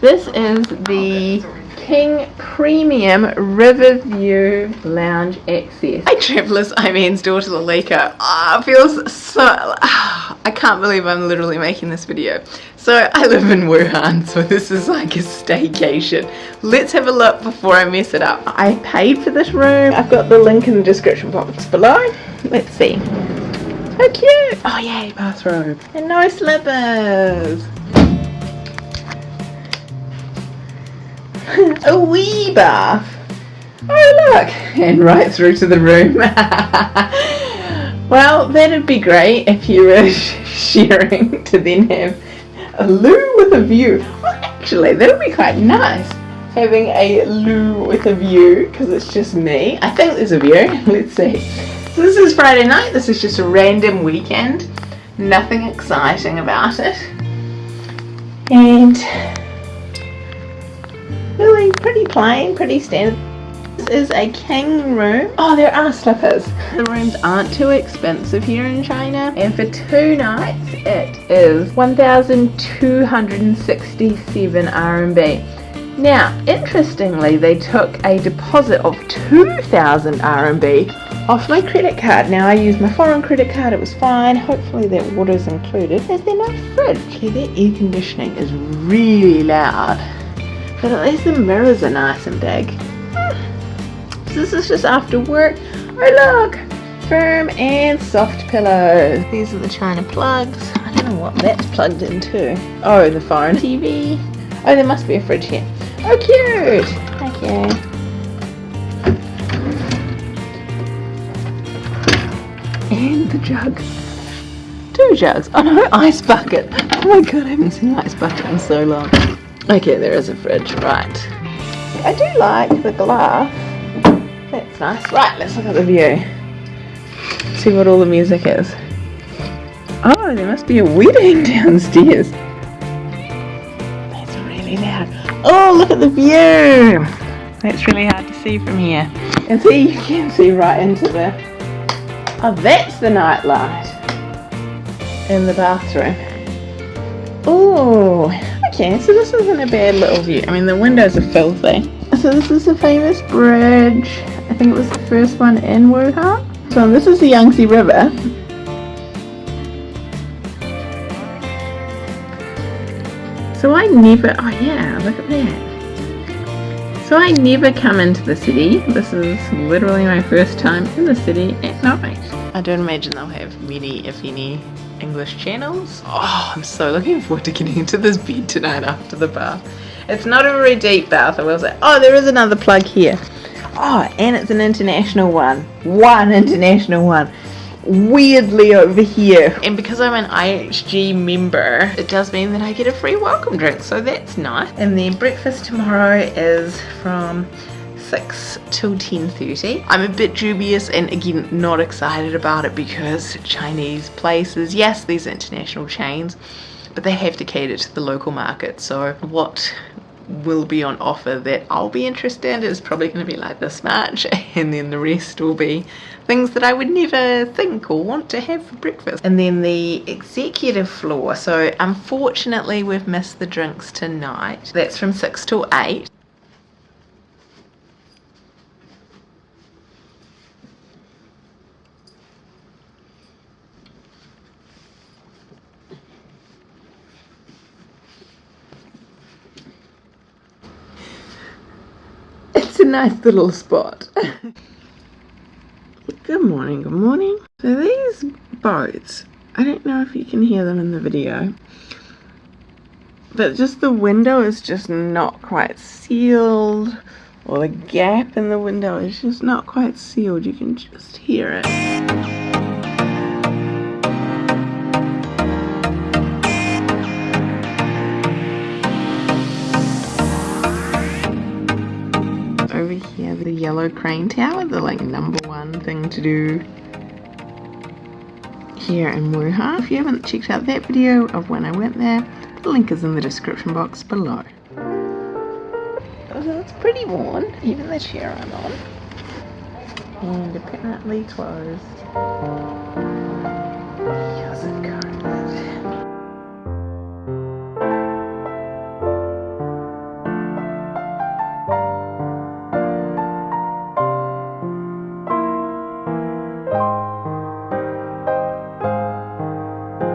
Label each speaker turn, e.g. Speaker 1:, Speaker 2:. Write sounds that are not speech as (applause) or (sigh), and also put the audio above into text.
Speaker 1: This is the King Premium Riverview Lounge Access. Hi travellers, I'm Anne's daughter Lalika. Ah, it feels so... Ah, (sighs) I can't believe I'm literally making this video. So I live in Wuhan, so this is like a staycation. Let's have a look before I mess it up. I paid for this room. I've got the link in the description box below. Let's see. How cute! Oh yay, bathrobe. And no slippers. (laughs) a wee bath. Oh look, and right through to the room. (laughs) well, that'd be great if you were (laughs) sharing to then have a loo with a view. Well, actually, that would be quite nice. Having a loo with a view, because it's just me. I think there's a view. Let's see. So this is Friday night. This is just a random weekend. Nothing exciting about it. And really pretty plain, pretty standard. This is a king room. Oh, there are slippers. The rooms aren't too expensive here in China. And for two nights, it is 1,267 RMB. Now, interestingly, they took a deposit of 2,000 RMB off my credit card. Now, I used my foreign credit card, it was fine. Hopefully that water's included. Is there no fridge? Okay, their air conditioning is really loud. But at least the mirrors are nice and big. This is just after work. Oh look! Firm and soft pillows. These are the China plugs. I don't know what that's plugged into. Oh, the phone. TV. Oh, there must be a fridge here. Oh, cute! Thank you. And the jug. Two jugs. Oh no, ice bucket. Oh my god, I haven't seen ice bucket in so long. Okay, there is a fridge, right. I do like the glass. That's nice. Right, let's look at the view. See what all the music is. Oh, there must be a wedding (laughs) downstairs. That's really loud. Oh, look at the view. That's really hard to see from here. And see, you can see right into the... Oh, that's the night light in the bathroom. Oh, Okay, so this isn't a bad little view. I mean, the windows are filthy. So this is a famous bridge. I think it was the first one in Wuhan. So this is the Yangtze River. So I never, oh yeah, look at that. So I never come into the city. This is literally my first time in the city at night. I don't imagine they'll have many, if any, English channels. Oh, I'm so looking forward to getting into this bed tonight after the bath. It's not a very deep bath, I will say. Oh, there is another plug here. Oh, and it's an international one. One international one. Weirdly over here. And because I'm an IHG member, it does mean that I get a free welcome drink, so that's nice. And then breakfast tomorrow is from 6 till 10.30. I'm a bit dubious and again not excited about it because Chinese places, yes these international chains, but they have to cater to the local market. So what will be on offer that I'll be interested in is probably going to be like this much (laughs) and then the rest will be things that I would never think or want to have for breakfast. And then the executive floor. So unfortunately we've missed the drinks tonight. That's from 6 till 8. It's a nice little spot. (laughs) good morning, good morning. So these boats, I don't know if you can hear them in the video, but just the window is just not quite sealed, or the gap in the window is just not quite sealed. You can just hear it. Yellow crane tower, the like number one thing to do here in Wuhan. If you haven't checked out that video of when I went there, the link is in the description box below. So it's pretty worn, even the chair I'm on. And apparently closed.